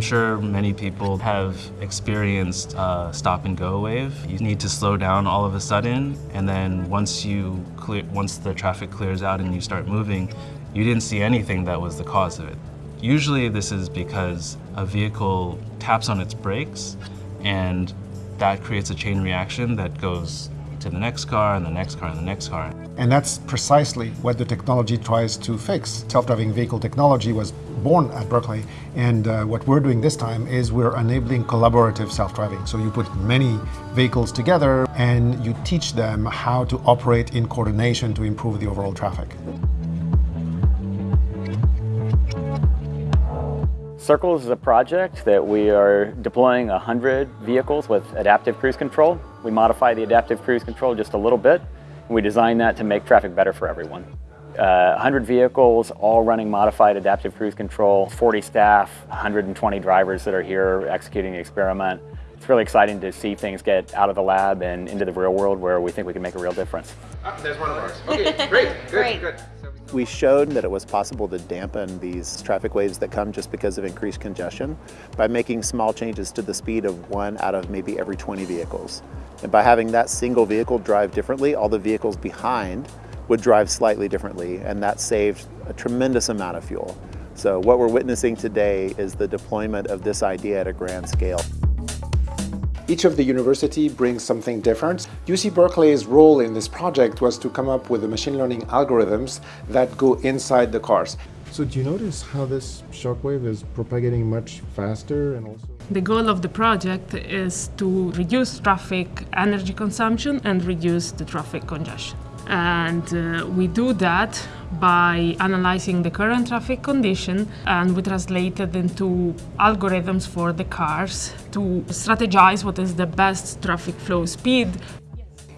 I'm sure many people have experienced a stop and go wave. You need to slow down all of a sudden, and then once you clear, once the traffic clears out and you start moving, you didn't see anything that was the cause of it. Usually this is because a vehicle taps on its brakes and that creates a chain reaction that goes to the next car and the next car and the next car. And that's precisely what the technology tries to fix. Self-driving vehicle technology was born at Berkeley, and uh, what we're doing this time is we're enabling collaborative self-driving. So you put many vehicles together and you teach them how to operate in coordination to improve the overall traffic. Circles is a project that we are deploying 100 vehicles with adaptive cruise control. We modify the adaptive cruise control just a little bit. And we design that to make traffic better for everyone. Uh, 100 vehicles, all running modified adaptive cruise control, 40 staff, 120 drivers that are here executing the experiment. It's really exciting to see things get out of the lab and into the real world where we think we can make a real difference. Ah, there's one of ours. Okay, great, good, Great. good. We showed that it was possible to dampen these traffic waves that come just because of increased congestion by making small changes to the speed of one out of maybe every 20 vehicles. And by having that single vehicle drive differently, all the vehicles behind would drive slightly differently, and that saved a tremendous amount of fuel. So what we're witnessing today is the deployment of this idea at a grand scale. Each of the university brings something different. UC Berkeley's role in this project was to come up with the machine learning algorithms that go inside the cars. So do you notice how this shockwave is propagating much faster and also? The goal of the project is to reduce traffic energy consumption and reduce the traffic congestion. And uh, we do that by analyzing the current traffic condition and we translate it into algorithms for the cars to strategize what is the best traffic flow speed.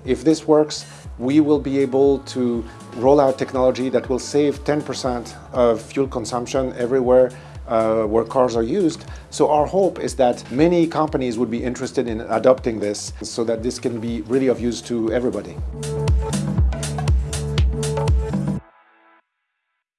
If this works, we will be able to roll out technology that will save 10% of fuel consumption everywhere uh, where cars are used. So our hope is that many companies would be interested in adopting this so that this can be really of use to everybody.